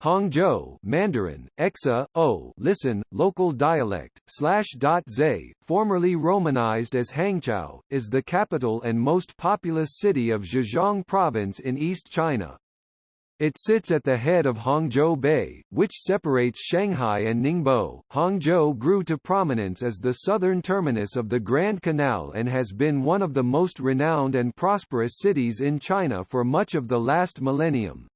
Hangzhou Mandarin, Exa, O listen, local dialect, slash dot zay, formerly romanized as Hangzhou, is the capital and most populous city of Zhejiang Province in East China. It sits at the head of Hangzhou Bay, which separates Shanghai and Ningbo. Hangzhou grew to prominence as the southern terminus of the Grand Canal and has been one of the most renowned and prosperous cities in China for much of the last millennium.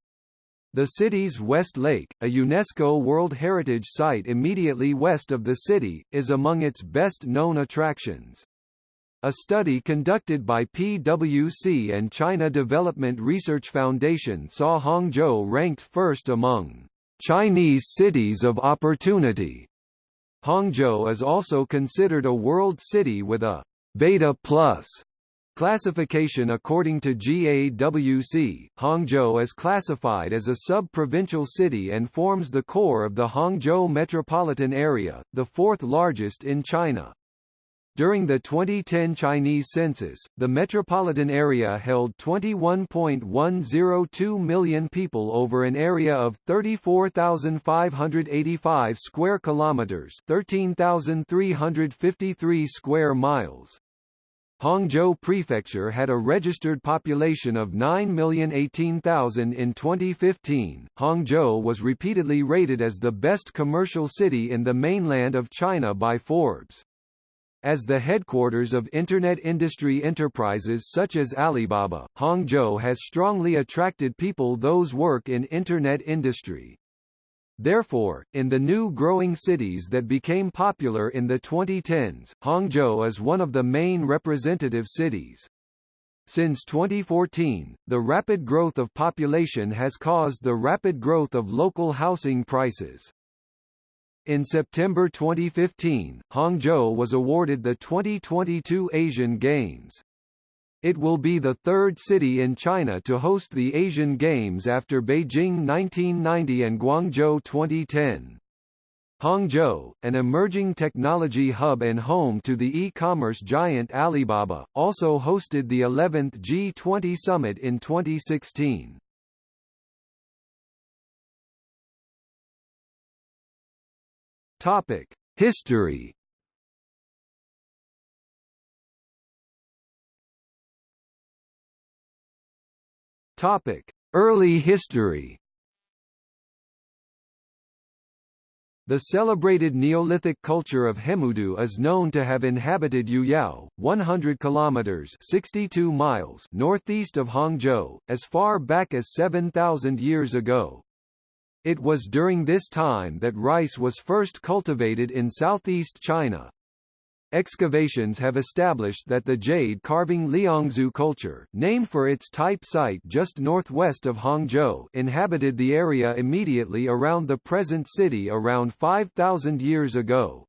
The city's West Lake, a UNESCO World Heritage Site immediately west of the city, is among its best-known attractions. A study conducted by PwC and China Development Research Foundation saw Hangzhou ranked first among Chinese cities of opportunity. Hangzhou is also considered a world city with a Beta Plus Classification According to GAWC, Hangzhou is classified as a sub-provincial city and forms the core of the Hangzhou metropolitan area, the fourth largest in China. During the 2010 Chinese census, the metropolitan area held 21.102 million people over an area of 34,585 square kilometers, 13,353 square miles. Hangzhou Prefecture had a registered population of 9,018,000 in 2015. Hangzhou was repeatedly rated as the best commercial city in the mainland of China by Forbes. As the headquarters of Internet industry enterprises such as Alibaba, Hangzhou has strongly attracted people those work in Internet industry. Therefore, in the new growing cities that became popular in the 2010s, Hangzhou is one of the main representative cities. Since 2014, the rapid growth of population has caused the rapid growth of local housing prices. In September 2015, Hangzhou was awarded the 2022 Asian Games. It will be the third city in China to host the Asian Games after Beijing 1990 and Guangzhou 2010. Hangzhou, an emerging technology hub and home to the e-commerce giant Alibaba, also hosted the 11th G20 summit in 2016. Topic: History Early history. The celebrated Neolithic culture of Hemudu is known to have inhabited Yuyao, 100 kilometers (62 miles) northeast of Hangzhou, as far back as 7,000 years ago. It was during this time that rice was first cultivated in southeast China. Excavations have established that the jade carving Liangzhu culture, named for its type site just northwest of Hangzhou, inhabited the area immediately around the present city around 5,000 years ago.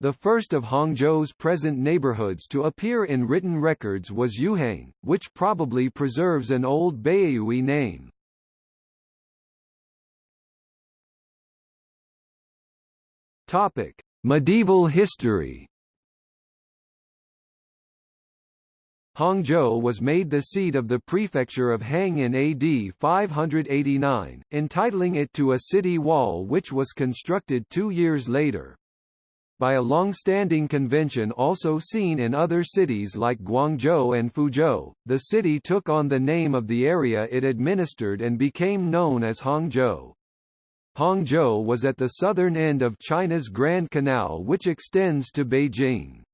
The first of Hangzhou's present neighborhoods to appear in written records was Yuhang, which probably preserves an old Baiyue name. Topic: Medieval history Hangzhou was made the seat of the prefecture of Hang in AD 589, entitling it to a city wall which was constructed two years later. By a long-standing convention also seen in other cities like Guangzhou and Fuzhou, the city took on the name of the area it administered and became known as Hangzhou. Hangzhou was at the southern end of China's Grand Canal which extends to Beijing.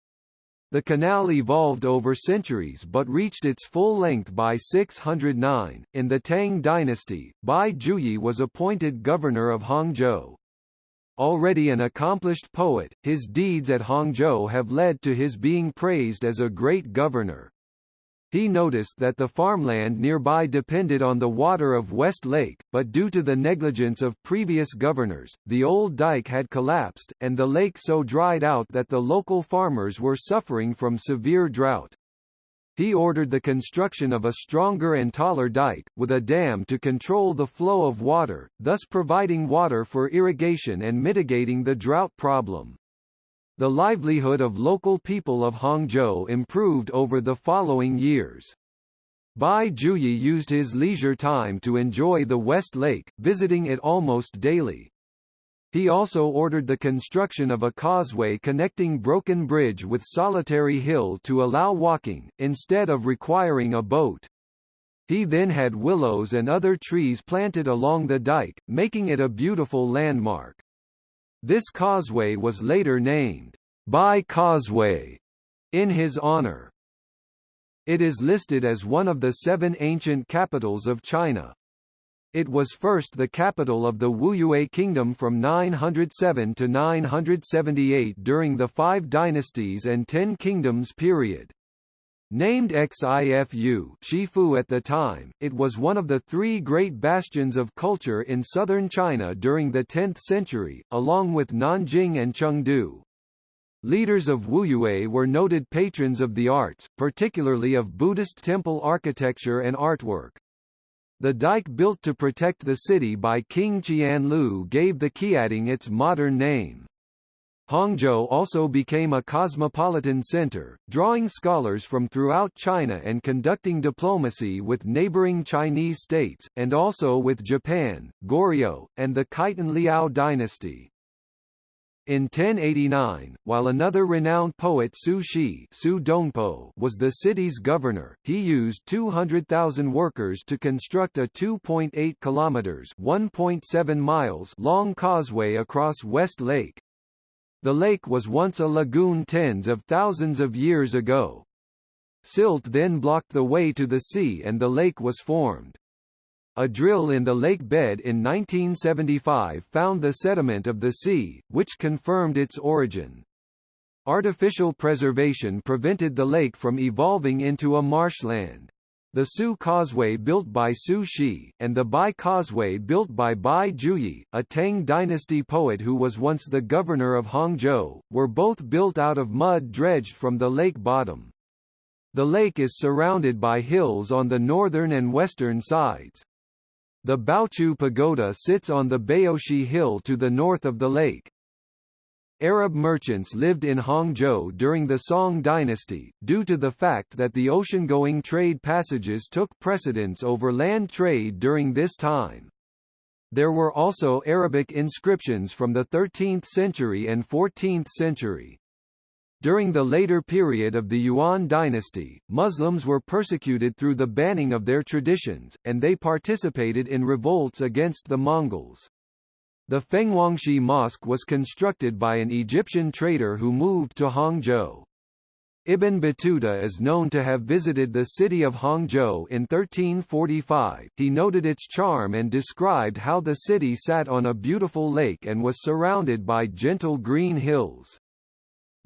The canal evolved over centuries but reached its full length by 609. In the Tang dynasty, Bai Juyi was appointed governor of Hangzhou. Already an accomplished poet, his deeds at Hangzhou have led to his being praised as a great governor. He noticed that the farmland nearby depended on the water of West Lake, but due to the negligence of previous governors, the old dike had collapsed, and the lake so dried out that the local farmers were suffering from severe drought. He ordered the construction of a stronger and taller dike, with a dam to control the flow of water, thus providing water for irrigation and mitigating the drought problem. The livelihood of local people of Hangzhou improved over the following years. Bai Juyi used his leisure time to enjoy the West Lake, visiting it almost daily. He also ordered the construction of a causeway connecting Broken Bridge with Solitary Hill to allow walking, instead of requiring a boat. He then had willows and other trees planted along the dike, making it a beautiful landmark. This causeway was later named Bai Causeway in his honor. It is listed as one of the seven ancient capitals of China. It was first the capital of the Wuyue Kingdom from 907 to 978 during the Five Dynasties and Ten Kingdoms period. Named Xifu Shifu at the time, it was one of the three great bastions of culture in southern China during the 10th century, along with Nanjing and Chengdu. Leaders of Wuyue were noted patrons of the arts, particularly of Buddhist temple architecture and artwork. The dike built to protect the city by King Qian Liu gave the Qiantang its modern name. Hangzhou also became a cosmopolitan center, drawing scholars from throughout China and conducting diplomacy with neighboring Chinese states, and also with Japan, Goryeo, and the Khitan Liao dynasty. In 1089, while another renowned poet Su Shi Su Dongpo was the city's governor, he used 200,000 workers to construct a 2.8 kilometers (1.7 miles) long causeway across West Lake. The lake was once a lagoon tens of thousands of years ago. Silt then blocked the way to the sea and the lake was formed. A drill in the lake bed in 1975 found the sediment of the sea, which confirmed its origin. Artificial preservation prevented the lake from evolving into a marshland. The Su Causeway built by Su Shi, and the Bai Causeway built by Bai Juyi, a Tang dynasty poet who was once the governor of Hangzhou, were both built out of mud dredged from the lake bottom. The lake is surrounded by hills on the northern and western sides. The Baochu Pagoda sits on the Baoshi Hill to the north of the lake. Arab merchants lived in Hangzhou during the Song dynasty, due to the fact that the ocean-going trade passages took precedence over land trade during this time. There were also Arabic inscriptions from the 13th century and 14th century. During the later period of the Yuan dynasty, Muslims were persecuted through the banning of their traditions, and they participated in revolts against the Mongols. The Fenghuangsi Mosque was constructed by an Egyptian trader who moved to Hangzhou. Ibn Battuta is known to have visited the city of Hangzhou in 1345. He noted its charm and described how the city sat on a beautiful lake and was surrounded by gentle green hills.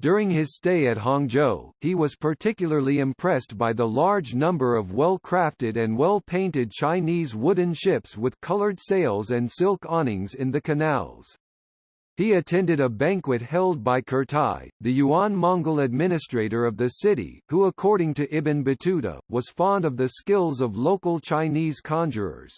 During his stay at Hangzhou, he was particularly impressed by the large number of well-crafted and well-painted Chinese wooden ships with colored sails and silk awnings in the canals. He attended a banquet held by Kurtai, the Yuan-Mongol administrator of the city, who according to Ibn Battuta, was fond of the skills of local Chinese conjurers.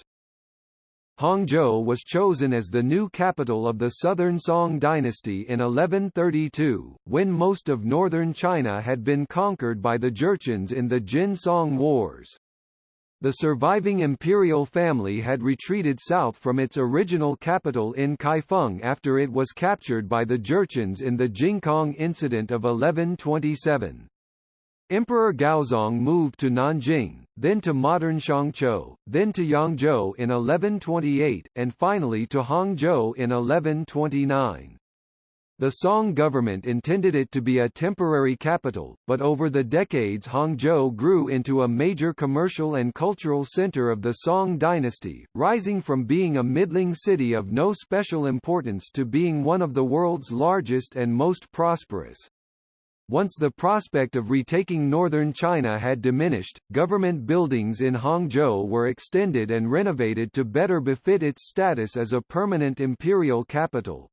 Hangzhou was chosen as the new capital of the Southern Song dynasty in 1132, when most of northern China had been conquered by the Jurchens in the Jin-Song Wars. The surviving imperial family had retreated south from its original capital in Kaifeng after it was captured by the Jurchens in the Jingkang incident of 1127. Emperor Gaozong moved to Nanjing, then to modern Shangqiu, then to Yangzhou in 1128, and finally to Hangzhou in 1129. The Song government intended it to be a temporary capital, but over the decades Hangzhou grew into a major commercial and cultural center of the Song dynasty, rising from being a middling city of no special importance to being one of the world's largest and most prosperous. Once the prospect of retaking northern China had diminished, government buildings in Hangzhou were extended and renovated to better befit its status as a permanent imperial capital.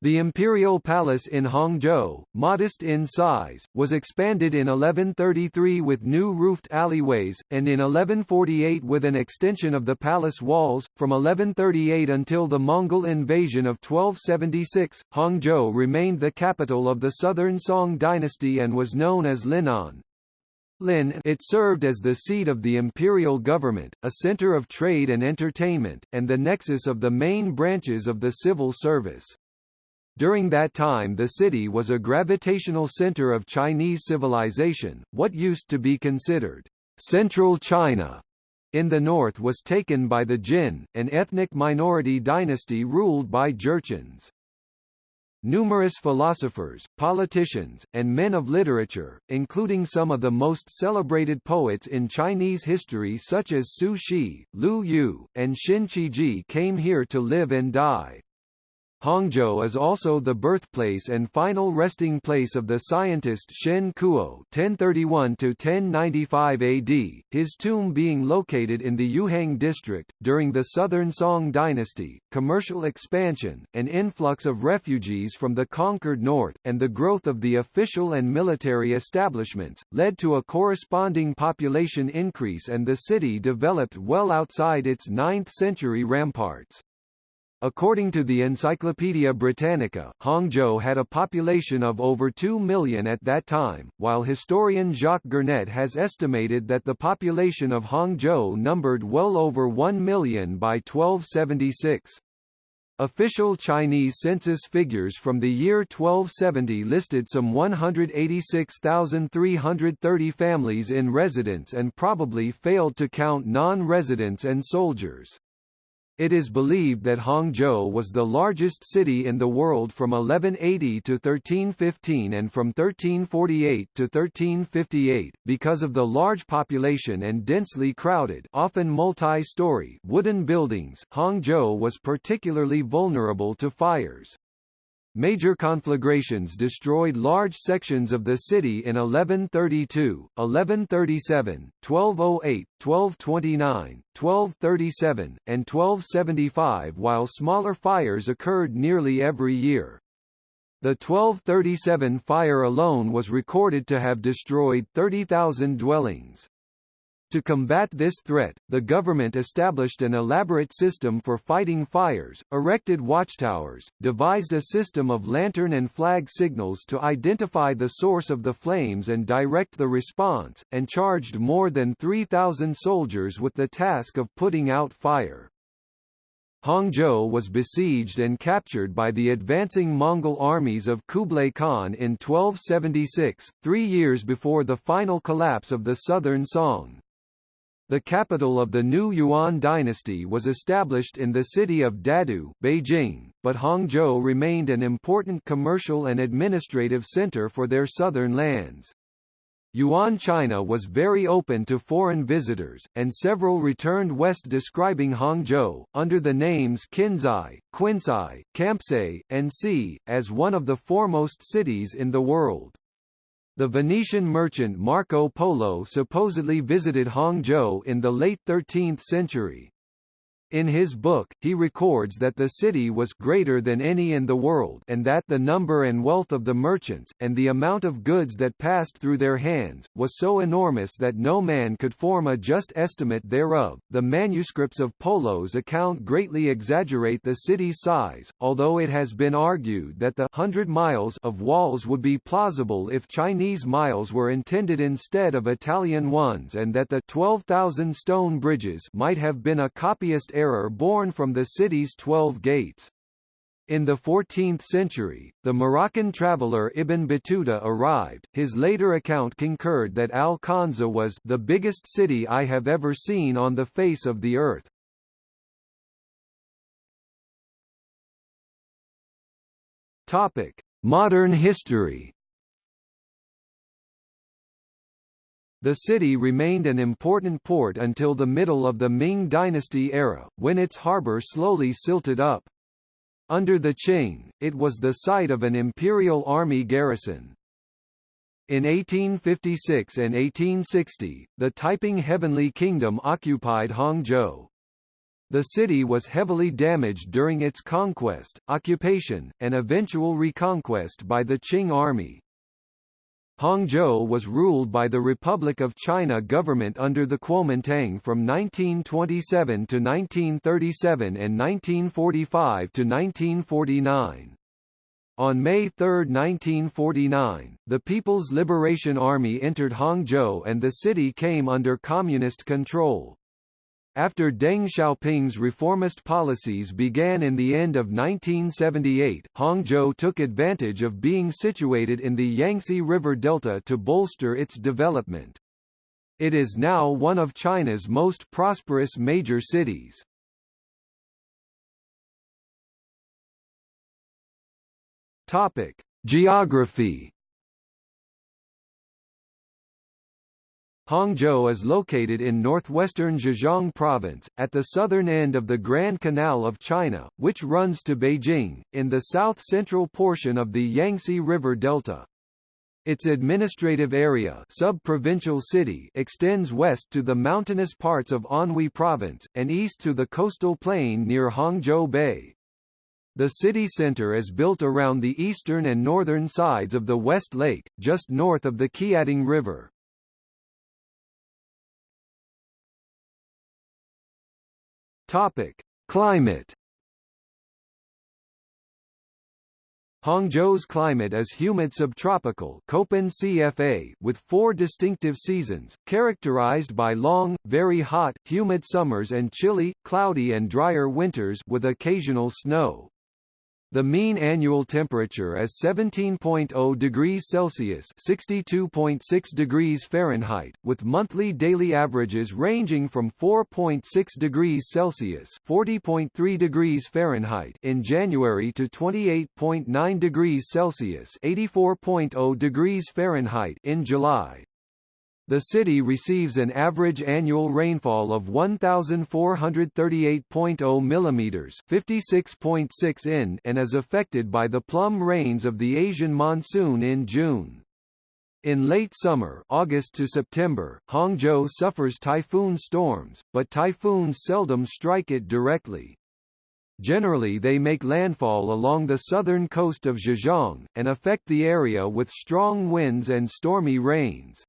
The imperial palace in Hangzhou, modest in size, was expanded in 1133 with new roofed alleyways, and in 1148 with an extension of the palace walls. From 1138 until the Mongol invasion of 1276, Hangzhou remained the capital of the southern Song dynasty and was known as Linan. Lin it served as the seat of the imperial government, a center of trade and entertainment, and the nexus of the main branches of the civil service. During that time the city was a gravitational center of Chinese civilization, what used to be considered Central China in the north was taken by the Jin, an ethnic minority dynasty ruled by Jurchens. Numerous philosophers, politicians, and men of literature, including some of the most celebrated poets in Chinese history such as Su Shi, Lu Yu, and Xin Qiji came here to live and die. Hangzhou is also the birthplace and final resting place of the scientist Shen Kuo (1031–1095 AD), his tomb being located in the Yuhang district. During the Southern Song dynasty, commercial expansion, an influx of refugees from the conquered north, and the growth of the official and military establishments, led to a corresponding population increase and the city developed well outside its 9th-century ramparts. According to the Encyclopaedia Britannica, Hangzhou had a population of over 2 million at that time, while historian Jacques Gernet has estimated that the population of Hangzhou numbered well over 1 million by 1276. Official Chinese census figures from the year 1270 listed some 186,330 families in residence and probably failed to count non-residents and soldiers. It is believed that Hangzhou was the largest city in the world from 1180 to 1315 and from 1348 to 1358, because of the large population and densely crowded often multi-story wooden buildings, Hangzhou was particularly vulnerable to fires. Major conflagrations destroyed large sections of the city in 1132, 1137, 1208, 1229, 1237, and 1275 while smaller fires occurred nearly every year. The 1237 fire alone was recorded to have destroyed 30,000 dwellings. To combat this threat, the government established an elaborate system for fighting fires, erected watchtowers, devised a system of lantern and flag signals to identify the source of the flames and direct the response, and charged more than 3,000 soldiers with the task of putting out fire. Hangzhou was besieged and captured by the advancing Mongol armies of Kublai Khan in 1276, three years before the final collapse of the southern Song. The capital of the new Yuan dynasty was established in the city of Dadu Beijing, but Hangzhou remained an important commercial and administrative center for their southern lands. Yuan China was very open to foreign visitors, and several returned west describing Hangzhou, under the names Qinzhai, Quinsai, Kampsei, and Si, as one of the foremost cities in the world. The Venetian merchant Marco Polo supposedly visited Hangzhou in the late 13th century. In his book, he records that the city was greater than any in the world and that the number and wealth of the merchants, and the amount of goods that passed through their hands, was so enormous that no man could form a just estimate thereof. The manuscripts of Polo's account greatly exaggerate the city's size, although it has been argued that the hundred miles of walls would be plausible if Chinese miles were intended instead of Italian ones and that the 12,000 stone bridges might have been a copyist error born from the city's twelve gates. In the 14th century, the Moroccan traveller Ibn Battuta arrived. His later account concurred that Al-Khanza was the biggest city I have ever seen on the face of the earth. Topic: Modern history. The city remained an important port until the middle of the Ming dynasty era, when its harbour slowly silted up. Under the Qing, it was the site of an imperial army garrison. In 1856 and 1860, the Taiping Heavenly Kingdom occupied Hangzhou. The city was heavily damaged during its conquest, occupation, and eventual reconquest by the Qing army. Hangzhou was ruled by the Republic of China government under the Kuomintang from 1927 to 1937 and 1945 to 1949. On May 3, 1949, the People's Liberation Army entered Hangzhou and the city came under communist control. After Deng Xiaoping's reformist policies began in the end of 1978, Hangzhou took advantage of being situated in the Yangtze River Delta to bolster its development. It is now one of China's most prosperous major cities. Topic: Geography Hangzhou is located in northwestern Zhejiang province, at the southern end of the Grand Canal of China, which runs to Beijing, in the south-central portion of the Yangtze River Delta. Its administrative area sub-provincial city extends west to the mountainous parts of Anhui province, and east to the coastal plain near Hangzhou Bay. The city center is built around the eastern and northern sides of the West Lake, just north of the Qiantang River. Topic: Climate. Hangzhou's climate is humid subtropical CFA with four distinctive seasons, characterized by long, very hot, humid summers and chilly, cloudy and drier winters with occasional snow. The mean annual temperature is 17.0 degrees Celsius (62.6 degrees Fahrenheit), with monthly daily averages ranging from 4.6 degrees Celsius (40.3 degrees Fahrenheit) in January to 28.9 degrees Celsius (84.0 degrees Fahrenheit) in July. The city receives an average annual rainfall of 1438.0 mm, 56.6 in, and is affected by the plum rains of the Asian monsoon in June. In late summer August to September, Hangzhou suffers typhoon storms, but typhoons seldom strike it directly. Generally they make landfall along the southern coast of Zhejiang, and affect the area with strong winds and stormy rains.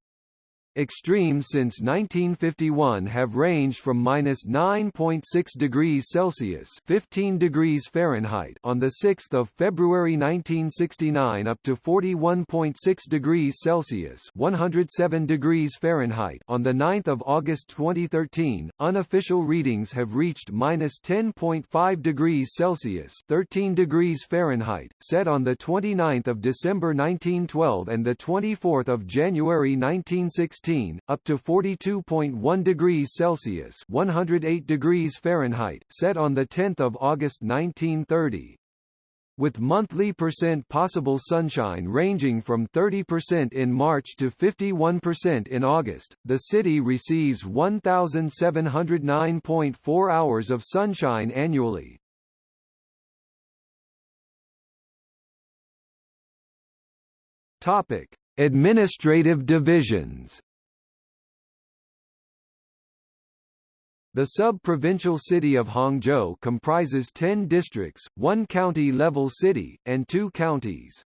Extremes since 1951 have ranged from minus 9.6 degrees Celsius (15 degrees Fahrenheit) on the 6th of February 1969 up to 41.6 degrees Celsius (107 degrees Fahrenheit) on the 9th of August 2013. Unofficial readings have reached minus 10.5 degrees Celsius (13 degrees Fahrenheit), set on the 29th of December 1912 and the 24th of January 1916 up to 42.1 degrees Celsius 108 degrees Fahrenheit, set on 10 August 1930 with monthly percent possible sunshine ranging from 30% in March to 51% in August. The city receives 1,709.4 hours of sunshine annually. Topic: Administrative divisions. The sub-provincial city of Hangzhou comprises 10 districts, one county-level city, and two counties.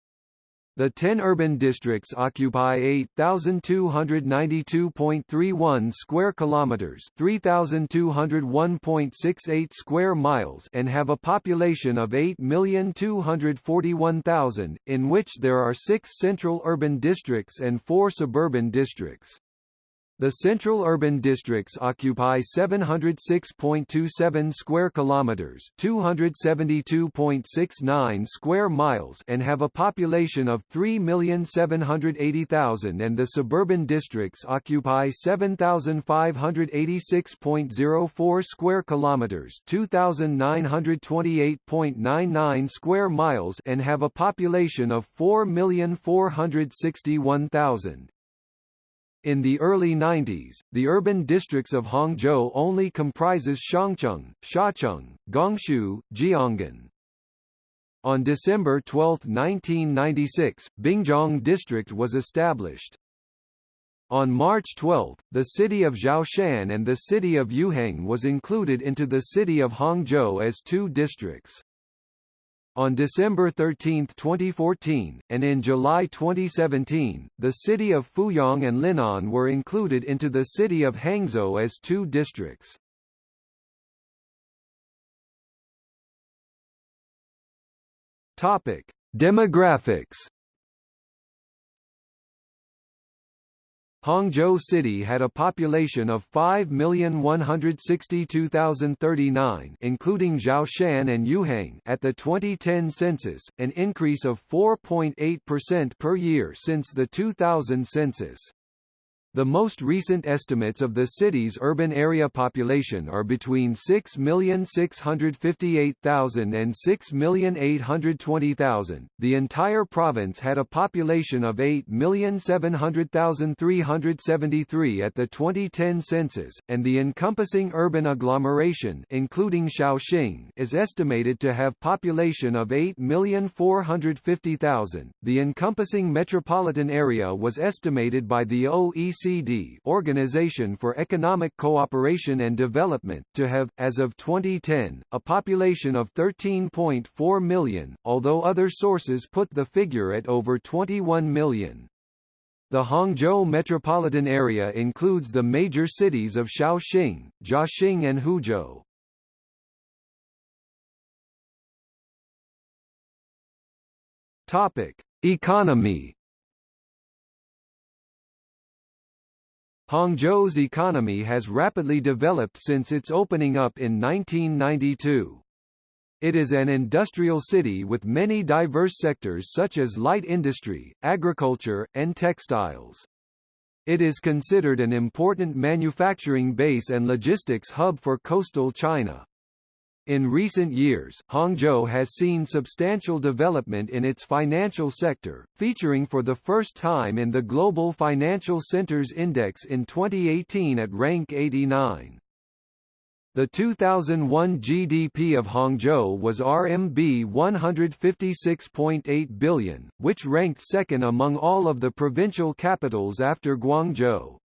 The 10 urban districts occupy 8292.31 square kilometers, 3201.68 square miles and have a population of 8,241,000, in which there are 6 central urban districts and 4 suburban districts. The central urban districts occupy 706.27 square kilometers, 272.69 square miles and have a population of 3,780,000 and the suburban districts occupy 7,586.04 square kilometers, 2,928.99 square miles and have a population of 4,461,000. In the early 90s, the urban districts of Hangzhou only comprises Shangcheng, Xiacheng, Gongshu, Jiangan. On December 12, 1996, Bingzhong District was established. On March 12, the city of Xiaoshan and the city of Yuhang was included into the city of Hangzhou as two districts. On December 13, 2014, and in July 2017, the city of Fuyang and Linan were included into the city of Hangzhou as two districts. Topic: Demographics Hangzhou City had a population of 5,162,039 including Xiaoshan and Yuhang at the 2010 census, an increase of 4.8% per year since the 2000 census. The most recent estimates of the city's urban area population are between 6,658,000 and 6,820,000. The entire province had a population of 8,700,373 at the 2010 census, and the encompassing urban agglomeration including Shaoxing is estimated to have population of 8,450,000. The encompassing metropolitan area was estimated by the OECD OECD Organization for Economic Cooperation and Development to have, as of 2010, a population of 13.4 million, although other sources put the figure at over 21 million. The Hangzhou metropolitan area includes the major cities of Shaoxing, Jiaxing and Huzhou. Topic: Economy Hangzhou's economy has rapidly developed since its opening up in 1992. It is an industrial city with many diverse sectors such as light industry, agriculture, and textiles. It is considered an important manufacturing base and logistics hub for coastal China. In recent years, Hangzhou has seen substantial development in its financial sector, featuring for the first time in the Global Financial Centers Index in 2018 at rank 89. The 2001 GDP of Hangzhou was RMB 156.8 billion, which ranked second among all of the provincial capitals after Guangzhou.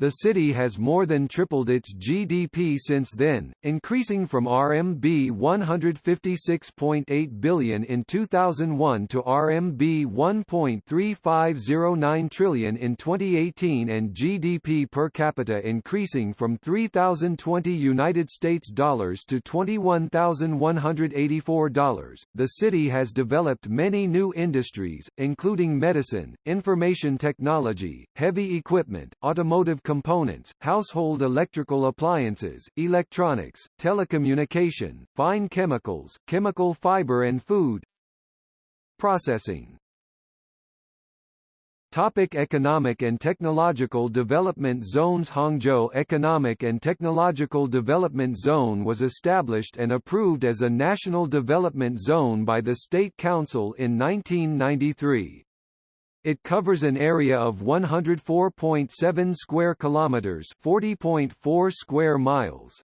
The city has more than tripled its GDP since then, increasing from RMB 156.8 billion in 2001 to RMB 1.3509 trillion in 2018 and GDP per capita increasing from 3020 United States dollars to $21,184. The city has developed many new industries, including medicine, information technology, heavy equipment, automotive components, household electrical appliances, electronics, telecommunication, fine chemicals, chemical fiber and food processing. Topic economic and technological development zones Hangzhou Economic and Technological Development Zone was established and approved as a national development zone by the State Council in 1993. It covers an area of 104.7 square kilometers, 40.4 square miles.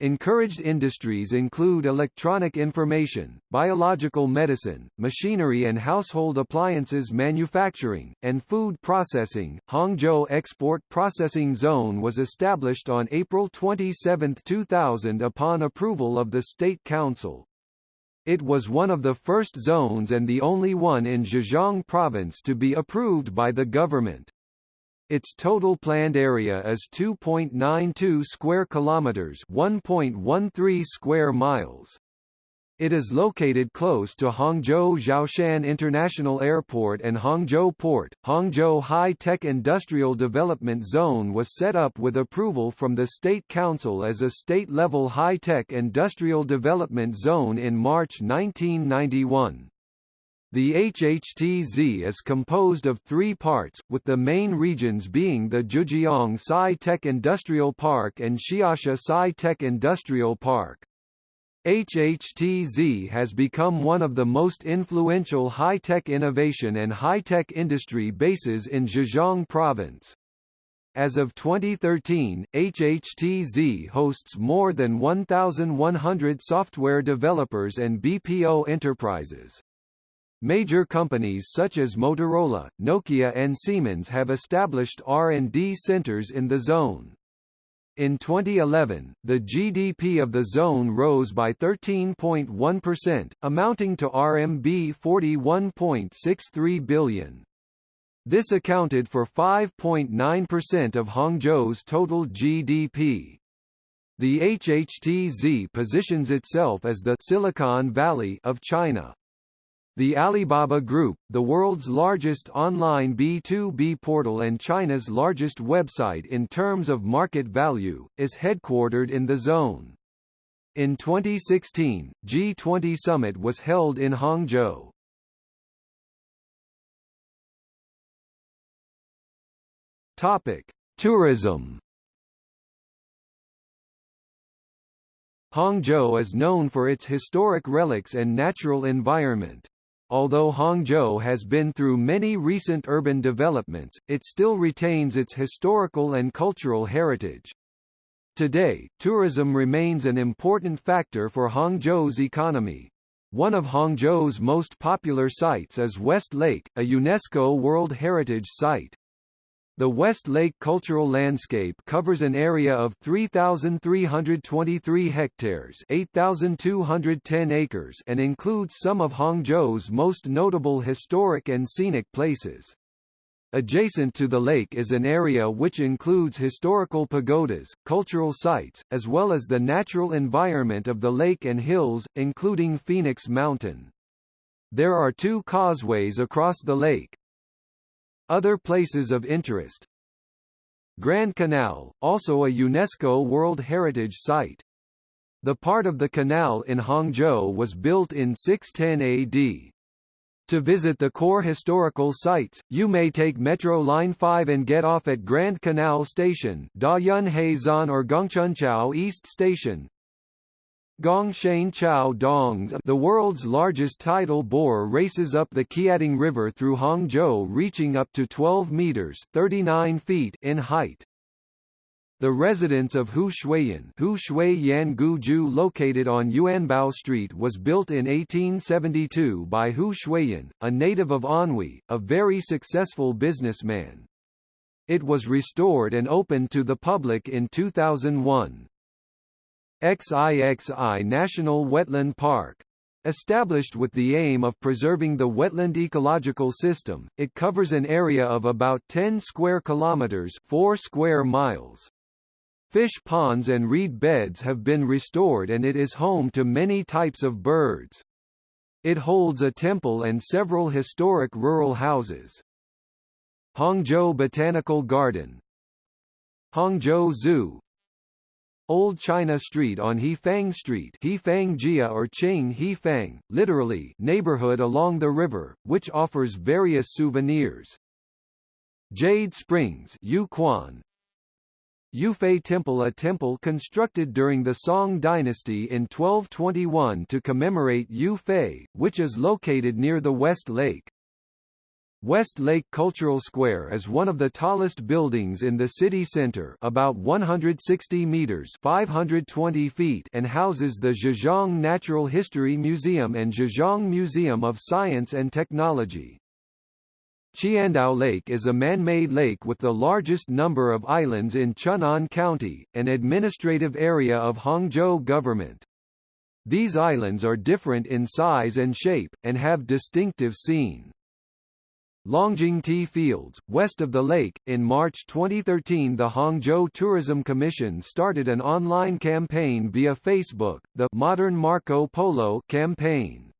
Encouraged industries include electronic information, biological medicine, machinery and household appliances manufacturing, and food processing. Hangzhou Export Processing Zone was established on April 27, 2000 upon approval of the State Council. It was one of the first zones and the only one in Zhejiang province to be approved by the government. Its total planned area is 2.92 square kilometers, 1.13 square miles. It is located close to Hangzhou Xiaoshan International Airport and Hangzhou Port. Hangzhou High Tech Industrial Development Zone was set up with approval from the State Council as a state-level high-tech industrial development zone in March 1991. The HHTZ is composed of three parts, with the main regions being the Zhejiang Sci-Tech Industrial Park and Xiasha Sci-Tech Industrial Park. HHTZ has become one of the most influential high-tech innovation and high-tech industry bases in Zhejiang province. As of 2013, HHTZ hosts more than 1,100 software developers and BPO enterprises. Major companies such as Motorola, Nokia and Siemens have established R&D centers in the zone. In 2011, the GDP of the zone rose by 13.1%, amounting to RMB 41.63 billion. This accounted for 5.9% of Hangzhou's total GDP. The HHTZ positions itself as the Silicon Valley of China. The Alibaba Group, the world's largest online B2B portal and China's largest website in terms of market value, is headquartered in the zone. In 2016, G20 Summit was held in Hangzhou. Topic: Tourism. Hangzhou is known for its historic relics and natural environment. Although Hangzhou has been through many recent urban developments, it still retains its historical and cultural heritage. Today, tourism remains an important factor for Hangzhou's economy. One of Hangzhou's most popular sites is West Lake, a UNESCO World Heritage Site. The West Lake cultural landscape covers an area of 3,323 hectares 8,210 acres and includes some of Hangzhou's most notable historic and scenic places. Adjacent to the lake is an area which includes historical pagodas, cultural sites, as well as the natural environment of the lake and hills, including Phoenix Mountain. There are two causeways across the lake, other places of interest Grand Canal, also a UNESCO World Heritage Site. The part of the canal in Hangzhou was built in 610 AD. To visit the core historical sites, you may take Metro Line 5 and get off at Grand Canal Station Da Yun Zan or Gongchenqiao East Station, Gongshan Chao Dongs the world's largest tidal bore races up the Qiantang River through Hangzhou reaching up to 12 meters 39 feet in height. The residence of Hu Xueyan Hu Xueyan Guju located on Yuanbao Street was built in 1872 by Hu Xueyan, a native of Anhui, a very successful businessman. It was restored and opened to the public in 2001. XIXI National Wetland Park. Established with the aim of preserving the wetland ecological system, it covers an area of about 10 square kilometers 4 square miles. Fish ponds and reed beds have been restored and it is home to many types of birds. It holds a temple and several historic rural houses. Hangzhou Botanical Garden Hangzhou Zoo Old China Street on Hefang Street Hefang Jie or Qing Hefang, literally neighborhood along the river, which offers various souvenirs. Jade Springs Yuquan, Yue Fei Temple A temple constructed during the Song dynasty in 1221 to commemorate Yue Fei, which is located near the West Lake. West Lake Cultural Square is one of the tallest buildings in the city center about 160 meters 520 feet and houses the Zhejiang Natural History Museum and Zhejiang Museum of Science and Technology. Qiandao Lake is a man-made lake with the largest number of islands in Chun'an County, an administrative area of Hangzhou government. These islands are different in size and shape, and have distinctive scene. Longjing Tea Fields, west of the lake. In March 2013, the Hangzhou Tourism Commission started an online campaign via Facebook, the Modern Marco Polo campaign.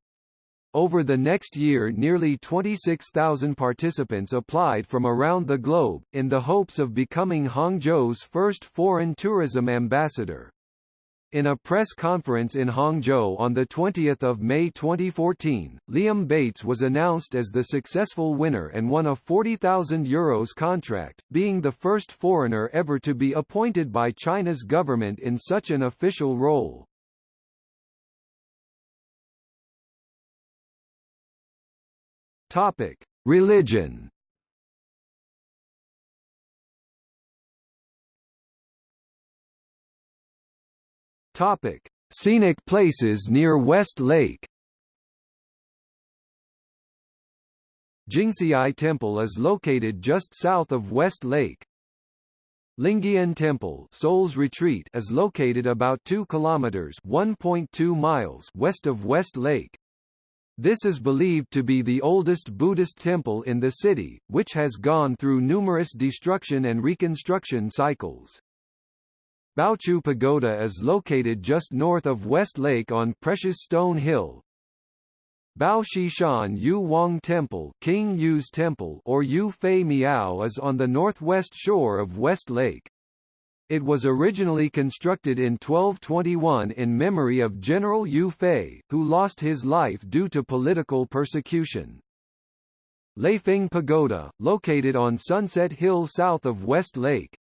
Over the next year nearly 26,000 participants applied from around the globe, in the hopes of becoming Hangzhou's first foreign tourism ambassador. In a press conference in Hangzhou on 20 May 2014, Liam Bates was announced as the successful winner and won a €40,000 Euros contract, being the first foreigner ever to be appointed by China's government in such an official role. Religion Topic: Scenic places near West Lake. Jingci Temple is located just south of West Lake. Lingyin Temple, Soul's Retreat, is located about 2 kilometers (1.2 miles) west of West Lake. This is believed to be the oldest Buddhist temple in the city, which has gone through numerous destruction and reconstruction cycles. Baochu Pagoda is located just north of West Lake on Precious Stone Hill. Bao Shishan Yu Wang Temple, King Yu's Temple or Yue Fei Miao is on the northwest shore of West Lake. It was originally constructed in 1221 in memory of General Yue Fei, who lost his life due to political persecution. Leifeng Pagoda, located on Sunset Hill south of West Lake.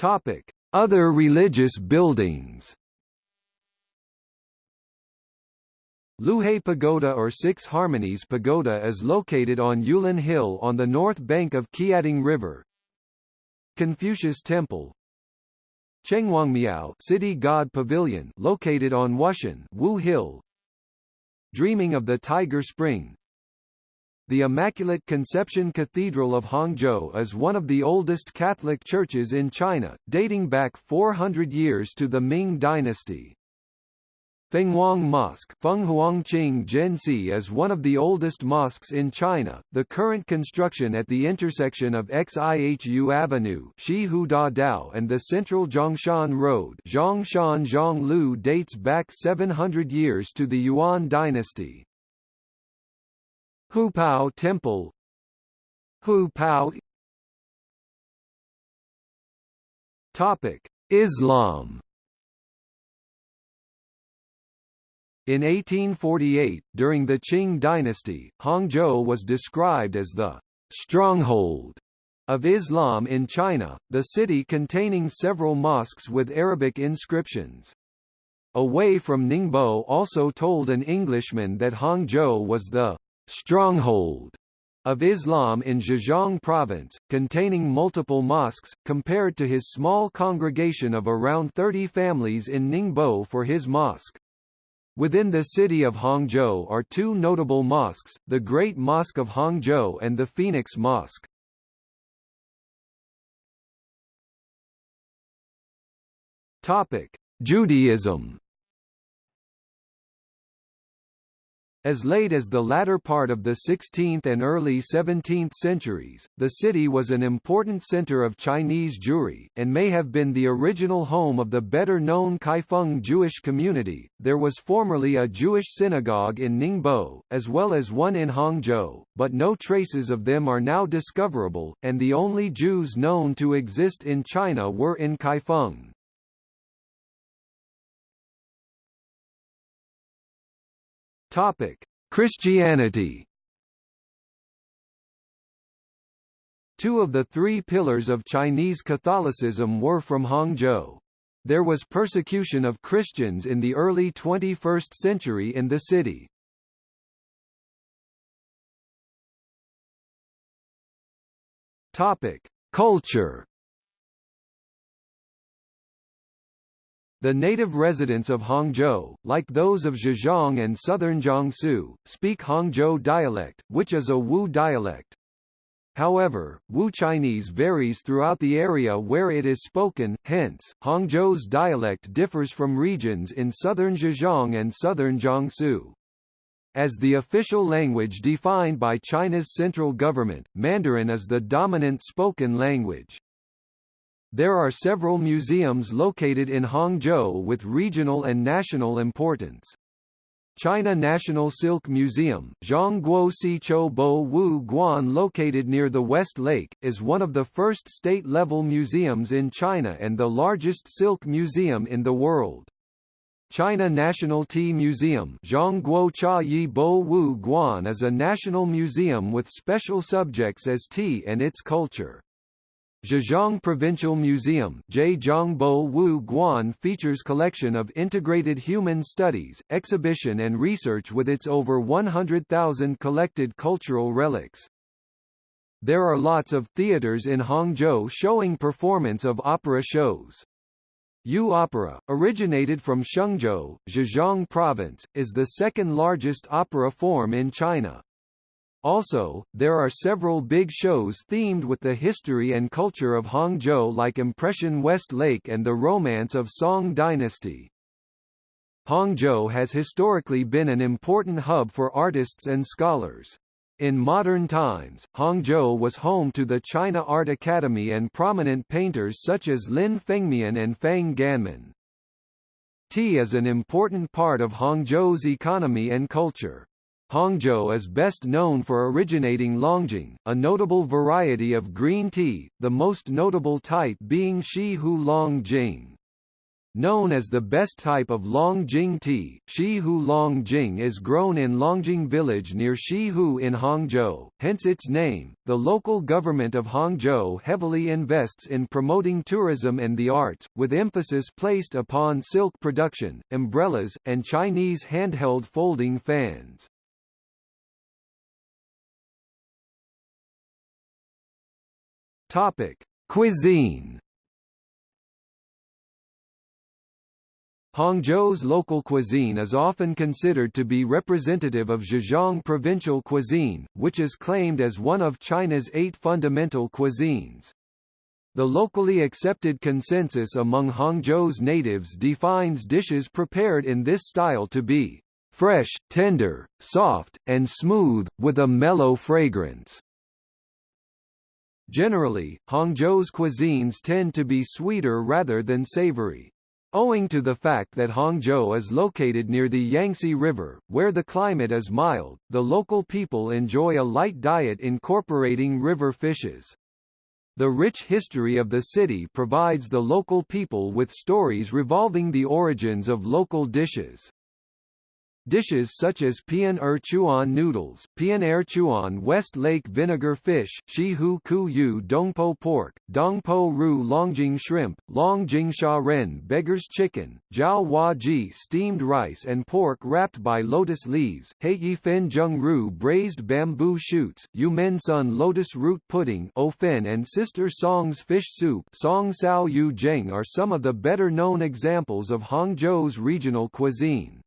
Topic: Other religious buildings. Luhe Pagoda or Six Harmonies Pagoda is located on Yuelun Hill on the north bank of Qiantang River. Confucius Temple Chenghuangmiao City God Pavilion located on Wushan Wu Hill Dreaming of the Tiger Spring The Immaculate Conception Cathedral of Hangzhou is one of the oldest Catholic churches in China, dating back 400 years to the Ming dynasty. Fenghuang Mosque Fenghuangqing Zhensi is one of the oldest mosques in China. The current construction at the intersection of Xihu Avenue Dao and the central Zhongshan Road Zhongshan Zhonglu dates back 700 years to the Yuan dynasty. Hupao Temple Hupao Topic: Islam In 1848, during the Qing dynasty, Hangzhou was described as the stronghold of Islam in China, the city containing several mosques with Arabic inscriptions. Away from Ningbo also told an Englishman that Hangzhou was the stronghold of Islam in Zhejiang province, containing multiple mosques, compared to his small congregation of around 30 families in Ningbo for his mosque. Within the city of Hangzhou are two notable mosques, the Great Mosque of Hangzhou and the Phoenix Mosque. Topic: Judaism As late as the latter part of the 16th and early 17th centuries, the city was an important center of Chinese Jewry, and may have been the original home of the better-known Kaifeng Jewish community. There was formerly a Jewish synagogue in Ningbo, as well as one in Hangzhou, but no traces of them are now discoverable, and the only Jews known to exist in China were in Kaifeng. Topic: Christianity. Two of the three pillars of Chinese Catholicism were from Hangzhou. There was persecution of Christians in the early 21st century in the city. Topic: Culture. The native residents of Hangzhou, like those of Zhejiang and southern Jiangsu, speak Hangzhou dialect, which is a Wu dialect. However, Wu Chinese varies throughout the area where it is spoken, hence, Hangzhou's dialect differs from regions in southern Zhejiang and southern Jiangsu. As the official language defined by China's central government, Mandarin is the dominant spoken language. There are several museums located in Hangzhou with regional and national importance. China National Silk Museum Zhongguo Siqiu Bo Wu Guan located near the West Lake, is one of the first state-level museums in China and the largest silk museum in the world. China National Tea Museum Zhongguo Cha Yi Bo Wu Guan is a national museum with special subjects as tea and its culture. Zhejiang Provincial Museum Wu Guan features collection of integrated human studies, exhibition and research with its over 100,000 collected cultural relics. There are lots of theaters in Hangzhou showing performance of opera shows. Yue Opera, originated from Shengzhou, Zhejiang Province, is the second largest opera form in China. Also, there are several big shows themed with the history and culture of Hangzhou like Impression West Lake and the Romance of Song Dynasty. Hangzhou has historically been an important hub for artists and scholars. In modern times, Hangzhou was home to the China Art Academy and prominent painters such as Lin Fengmian and Fang Ganmin. Tea is an important part of Hangzhou's economy and culture. Hangzhou is best known for originating Longjing, a notable variety of green tea, the most notable type being Xi Hu Longjing. Known as the best type of Longjing tea, Xihu Longjing is grown in Longjing village near Xihu in Hangzhou, hence its name. The local government of Hangzhou heavily invests in promoting tourism and the arts, with emphasis placed upon silk production, umbrellas, and Chinese handheld folding fans. Topic: Cuisine Hangzhou's local cuisine is often considered to be representative of Zhejiang provincial cuisine, which is claimed as one of China's eight fundamental cuisines. The locally accepted consensus among Hangzhou's natives defines dishes prepared in this style to be fresh, tender, soft, and smooth, with a mellow fragrance. Generally, Hangzhou's cuisines tend to be sweeter rather than savory. Owing to the fact that Hangzhou is located near the Yangtze River, where the climate is mild, the local people enjoy a light diet incorporating river fishes. The rich history of the city provides the local people with stories revolving the origins of local dishes. Dishes such as Pian Er Chuan noodles, Pian Er Chuan West Lake vinegar fish, Shi Hu Ku Yu Dongpo pork, Dongpo Ru Longjing shrimp, Longjing Xia Ren beggar's chicken, Jiao Hua Ji steamed rice and pork wrapped by lotus leaves, Hei Yi Fen Zheng Ru braised bamboo shoots, Yu Men Sun lotus root pudding Ofen and Sister Song's fish soup Song Sao Yu Zheng are some of the better known examples of Hangzhou's regional cuisine.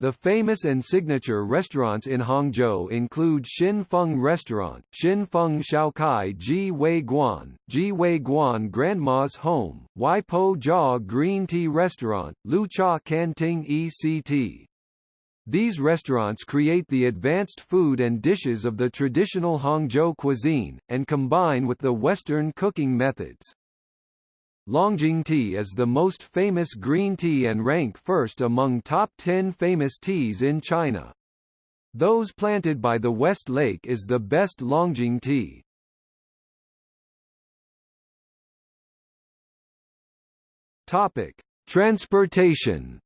The famous and signature restaurants in Hangzhou include Xin Feng Restaurant, Xin Feng Shaokai Ji Wei Guan, Ji Wei Guan Grandma's Home, Wai Po Jia Green Tea Restaurant, Lu Cha Canting ECT. These restaurants create the advanced food and dishes of the traditional Hangzhou cuisine, and combine with the Western cooking methods. Longjing tea is the most famous green tea and rank first among top 10 famous teas in China. Those planted by the West Lake is the best Longjing tea. Topic: Transportation.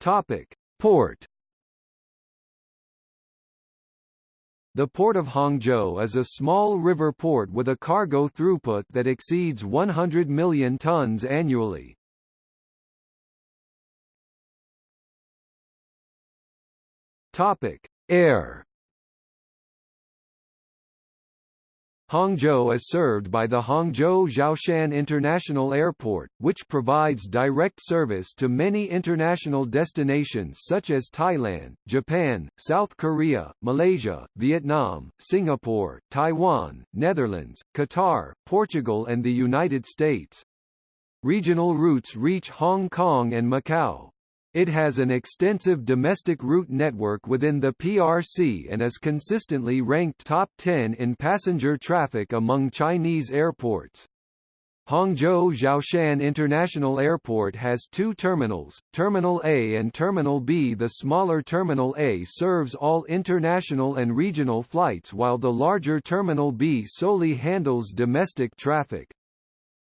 Topic: Port. The port of Hangzhou is a small river port with a cargo throughput that exceeds 100 million tons annually. Topic: Air Hangzhou is served by the Hangzhou Xiaoshan International Airport, which provides direct service to many international destinations such as Thailand, Japan, South Korea, Malaysia, Vietnam, Singapore, Taiwan, Netherlands, Qatar, Portugal and the United States. Regional routes reach Hong Kong and Macau. It has an extensive domestic route network within the PRC and is consistently ranked top 10 in passenger traffic among Chinese airports. Hangzhou Xiaoshan International Airport has two terminals, Terminal A and Terminal B. The smaller Terminal A serves all international and regional flights while the larger Terminal B solely handles domestic traffic.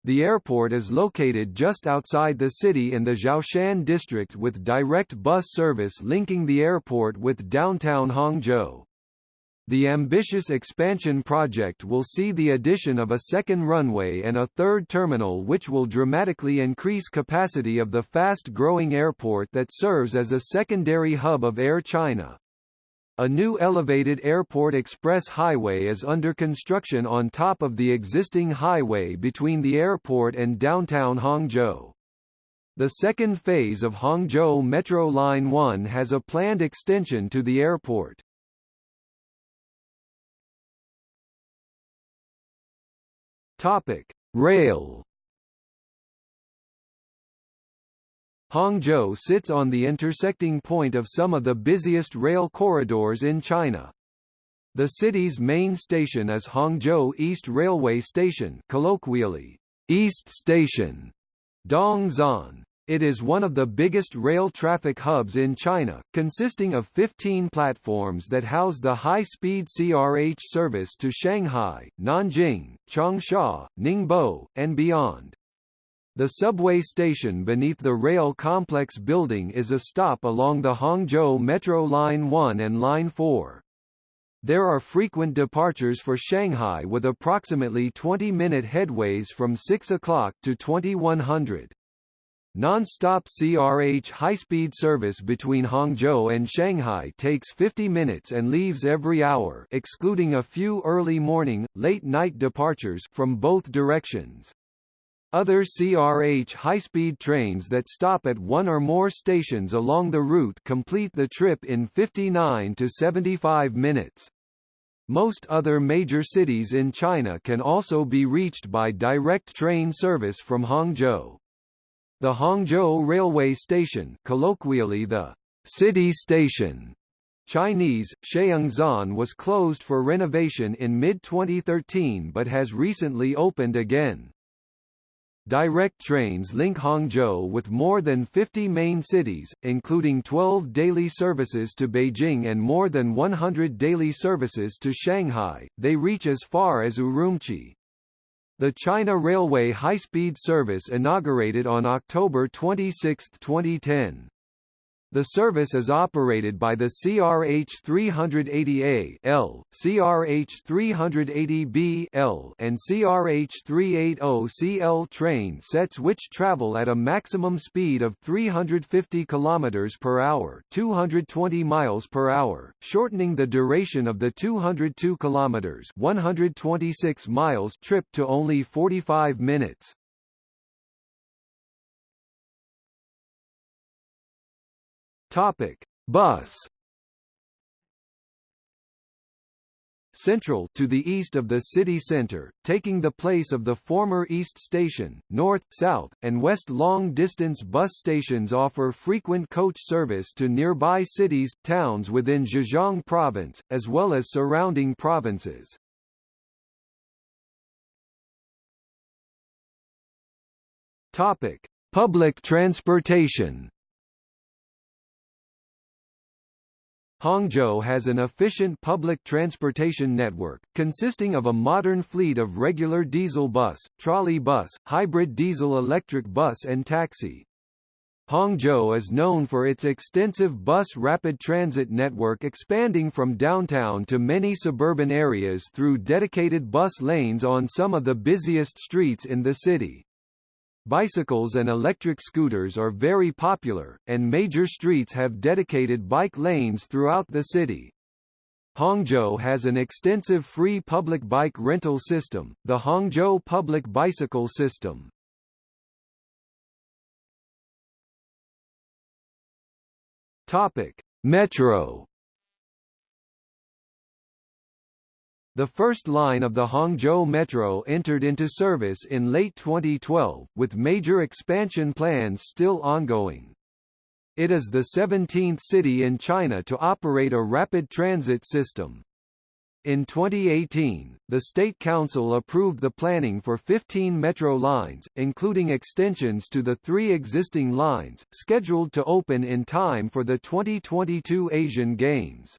The airport is located just outside the city in the Xiaoshan district with direct bus service linking the airport with downtown Hangzhou. The ambitious expansion project will see the addition of a second runway and a third terminal which will dramatically increase capacity of the fast-growing airport that serves as a secondary hub of Air China. A new elevated airport express highway is under construction on top of the existing highway between the airport and downtown Hangzhou. The second phase of Hangzhou Metro Line 1 has a planned extension to the airport. Topic: Rail Hangzhou sits on the intersecting point of some of the busiest rail corridors in China. The city's main station is Hangzhou East Railway Station colloquially, East Station, Dongzhan. It is one of the biggest rail traffic hubs in China, consisting of 15 platforms that house the high-speed CRH service to Shanghai, Nanjing, Changsha, Ningbo, and beyond. The subway station beneath the rail complex building is a stop along the Hangzhou Metro Line 1 and Line 4. There are frequent departures for Shanghai with approximately 20-minute headways from 6 o'clock to 2100. Non-stop CRH high-speed service between Hangzhou and Shanghai takes 50 minutes and leaves every hour excluding a few early morning, late night departures from both directions. Other CRH high-speed trains that stop at one or more stations along the route complete the trip in 59 to 75 minutes. Most other major cities in China can also be reached by direct train service from Hangzhou. The Hangzhou Railway Station colloquially the City Station Chinese, Sheungzan was closed for renovation in mid-2013 but has recently opened again. Direct trains link Hangzhou with more than 50 main cities, including 12 daily services to Beijing and more than 100 daily services to Shanghai. They reach as far as Urumqi. The China Railway high-speed service inaugurated on October 26, 2010. The service is operated by the CRH 380A L, CRH 380B L, and CRH 380 CL train sets which travel at a maximum speed of 350 km per hour, 220 miles per hour, shortening the duration of the 202 km 126 miles trip to only 45 minutes. Topic: Bus. Central to the east of the city center, taking the place of the former East Station, north, south, and west long-distance bus stations offer frequent coach service to nearby cities, towns within Zhejiang province, as well as surrounding provinces. Topic: Public transportation. Hangzhou has an efficient public transportation network, consisting of a modern fleet of regular diesel bus, trolley bus, hybrid diesel-electric bus and taxi. Hangzhou is known for its extensive bus rapid transit network expanding from downtown to many suburban areas through dedicated bus lanes on some of the busiest streets in the city. Bicycles and electric scooters are very popular, and major streets have dedicated bike lanes throughout the city. Hangzhou has an extensive free public bike rental system, the Hangzhou Public Bicycle System. Topic: Metro The first line of the Hangzhou Metro entered into service in late 2012, with major expansion plans still ongoing. It is the 17th city in China to operate a rapid transit system. In 2018, the State Council approved the planning for 15 metro lines, including extensions to the three existing lines, scheduled to open in time for the 2022 Asian Games.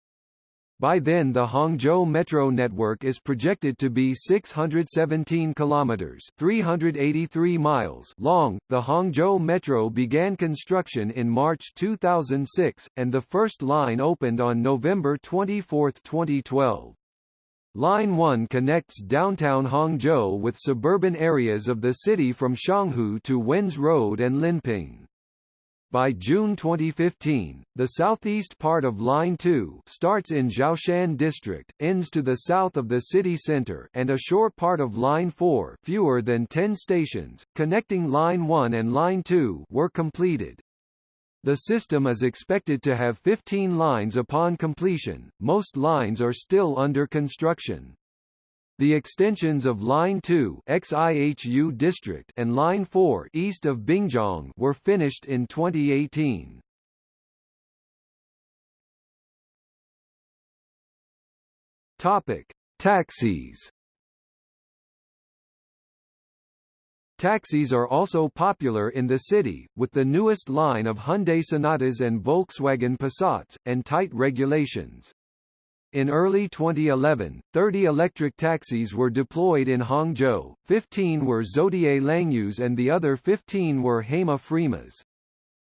By then the Hangzhou metro network is projected to be 617 kilometers, 383 miles long. The Hangzhou metro began construction in March 2006 and the first line opened on November 24, 2012. Line 1 connects downtown Hangzhou with suburban areas of the city from Xianghu to Wens Road and Linping. By June 2015, the southeast part of Line 2 starts in Xiaoshan District, ends to the south of the city center and a short part of Line 4 fewer than 10 stations, connecting Line 1 and Line 2 were completed. The system is expected to have 15 lines upon completion, most lines are still under construction. The extensions of Line 2 Xihu District and Line 4 east of Binjiang were finished in 2018. – Topic: Taxis. Taxis are also popular in the city, with the newest line of Hyundai Sonatas and Volkswagen Passats, and tight regulations. In early 2011, 30 electric taxis were deployed in Hangzhou, 15 were Zotye Langyues and the other 15 were Haima Fremas.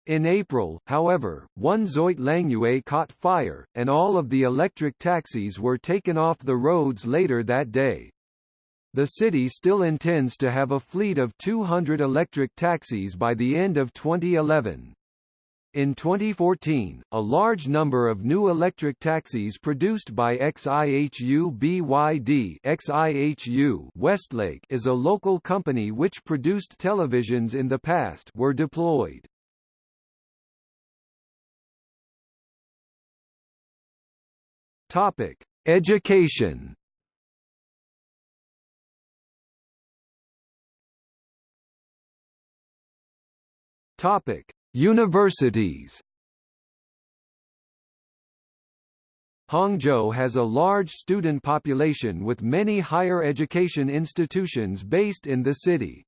In April, however, one Zotye Langyue caught fire, and all of the electric taxis were taken off the roads later that day. The city still intends to have a fleet of 200 electric taxis by the end of 2011. In 2014, a large number of new electric taxis produced by XIHU BYD XIHU Westlake is a local company which produced televisions in the past were deployed. Topic: Education. Topic: Universities Hangzhou has a large student population with many higher education institutions based in the city.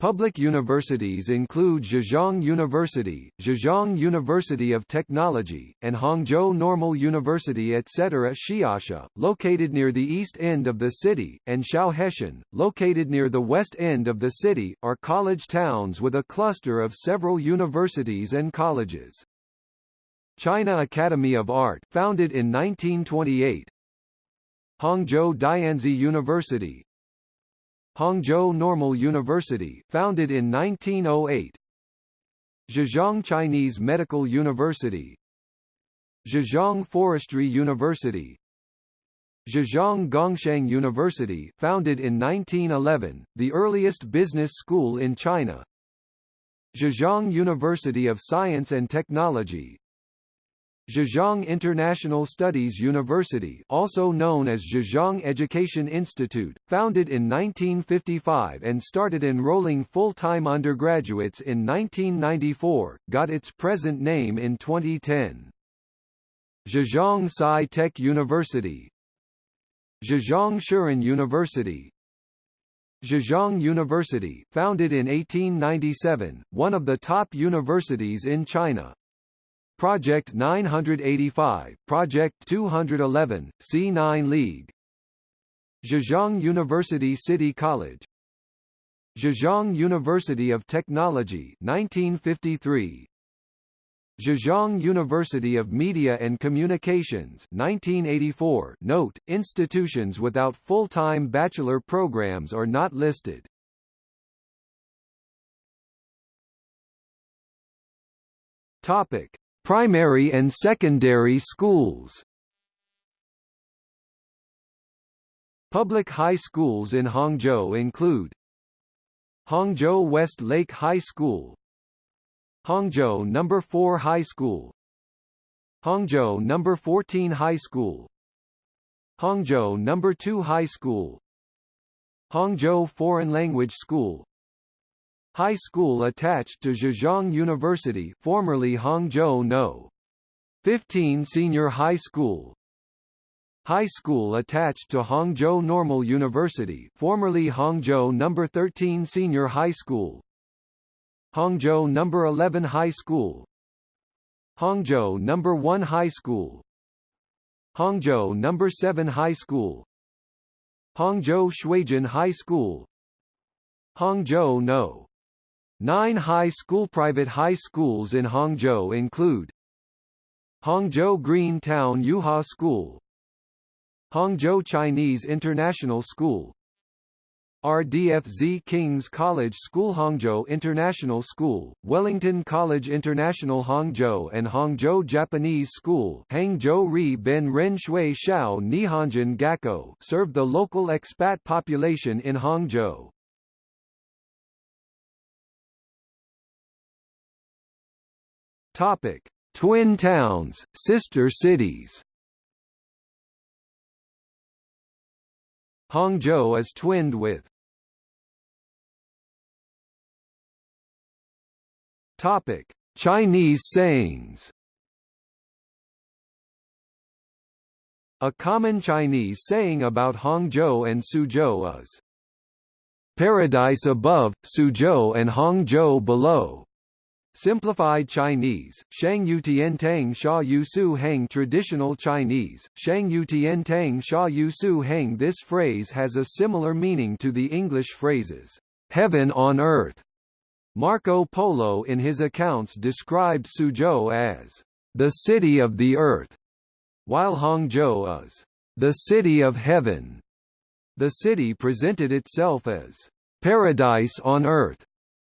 Public universities include Zhejiang University, Zhejiang University of Technology, and Hangzhou Normal University etc. Xiasha, located near the east end of the city, and Xiaoheshan, located near the west end of the city, are college towns with a cluster of several universities and colleges. China Academy of Art founded in 1928 Hangzhou Dianzi University, Hangzhou Normal University, founded in 1908. Zhejiang Chinese Medical University. Zhejiang Forestry University. Zhejiang Gongshang University, founded in 1911, the earliest business school in China. Zhejiang University of Science and Technology, Zhejiang International Studies University also known as Zhejiang Education Institute, founded in 1955 and started enrolling full-time undergraduates in 1994, got its present name in 2010. Zhejiang Sci-Tech University. Zhejiang Shuren University. Zhejiang University, founded in 1897, one of the top universities in China, Project 985, Project 211, C9 League. Zhejiang University City College. Zhejiang University of Technology 1953 Zhejiang University of Media and Communications 1984 Note, institutions without full-time bachelor programs are not listed. Topic Primary and secondary schools Public high schools in Hangzhou include Hangzhou West Lake High School Hangzhou No. 4 High School Hangzhou No. 14 High School Hangzhou No. 2 High School Hangzhou Foreign Language School High school attached to Zhejiang University formerly Hangzhou No. 15 Senior High School High school attached to Hangzhou Normal University formerly Hangzhou No. 13 Senior High School Hangzhou No. 11 High School Hangzhou No. 1 High School Hangzhou No. 7 High School Hangzhou Shuijian High School Hangzhou No. Nine high school private high schools in Hangzhou include Hangzhou Green Town Yuhua School Hangzhou Chinese International School RDFZ King's College School Hangzhou International School, Wellington College International Hangzhou and Hangzhou Japanese School Hangzhou Shao Nihonjin Gakko serve the local expat population in Hangzhou. Topic: Twin towns, sister cities. Hangzhou is twinned with Topic: Chinese sayings. A common Chinese saying about Hangzhou and Suzhou is, Paradise above, Suzhou and Hangzhou below. Simplified Chinese, Shang Yu Tian Tang Sha Yu Su Heng. Traditional Chinese, Shang Yu Tian Tang Sha Yu Su Heng. This phrase has a similar meaning to the English phrases, heaven on earth. Marco Polo in his accounts described Suzhou as the city of the earth, while Hangzhou is the city of heaven. The city presented itself as paradise on earth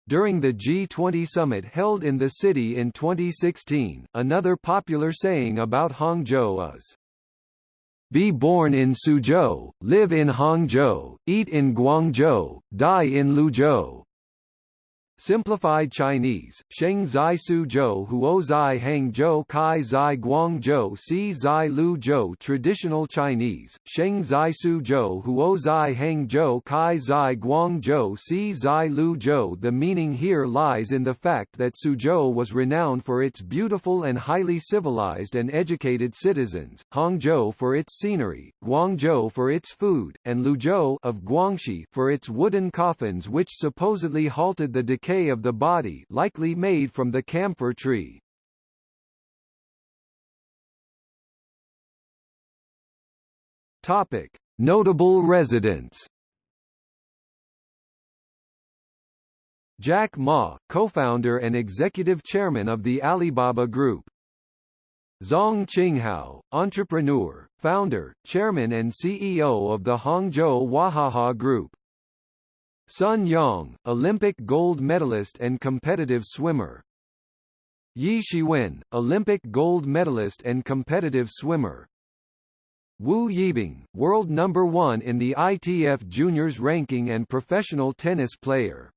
during the G20 summit held in the city in 2016, another popular saying about Hangzhou is, Be born in Suzhou, live in Hangzhou, eat in Guangzhou, die in Liuzhou. Simplified Chinese, Sheng Zai Su Zhou Huo Zai Heng Zhou Kai Zai Guang Zhou Si Zai Lu Zhou Traditional Chinese, Sheng Zai Su Zhou Huo Zai Heng Zhou Kai Zai Guang Zhou Si Zai Lu Zhou. The meaning here lies in the fact that Suzhou was renowned for its beautiful and highly civilized and educated citizens, Hangzhou for its scenery, Guangzhou for its food, and Liuzhou of Guangxi for its wooden coffins which supposedly halted the decay decay of the body likely made from the camphor tree. Topic: Notable residents. Jack Ma, co-founder and executive chairman of the Alibaba Group. Zong Qinghou, entrepreneur, founder, chairman and CEO of the Hangzhou Wahaha Group. Sun Yang, Olympic gold medalist and competitive swimmer. Ye Shiwen, Olympic gold medalist and competitive swimmer. Wu Yibing, world number 1 in the ITF juniors ranking and professional tennis player.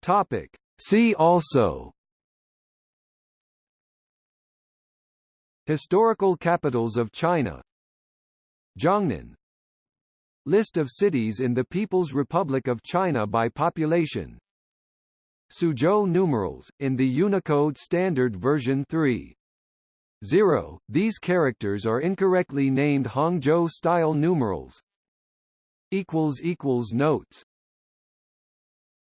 Topic: See also Historical capitals of China Jiangnan List of cities in the People's Republic of China by population Suzhou numerals, in the Unicode Standard version 3. 0. These characters are incorrectly named Hangzhou-style numerals. Notes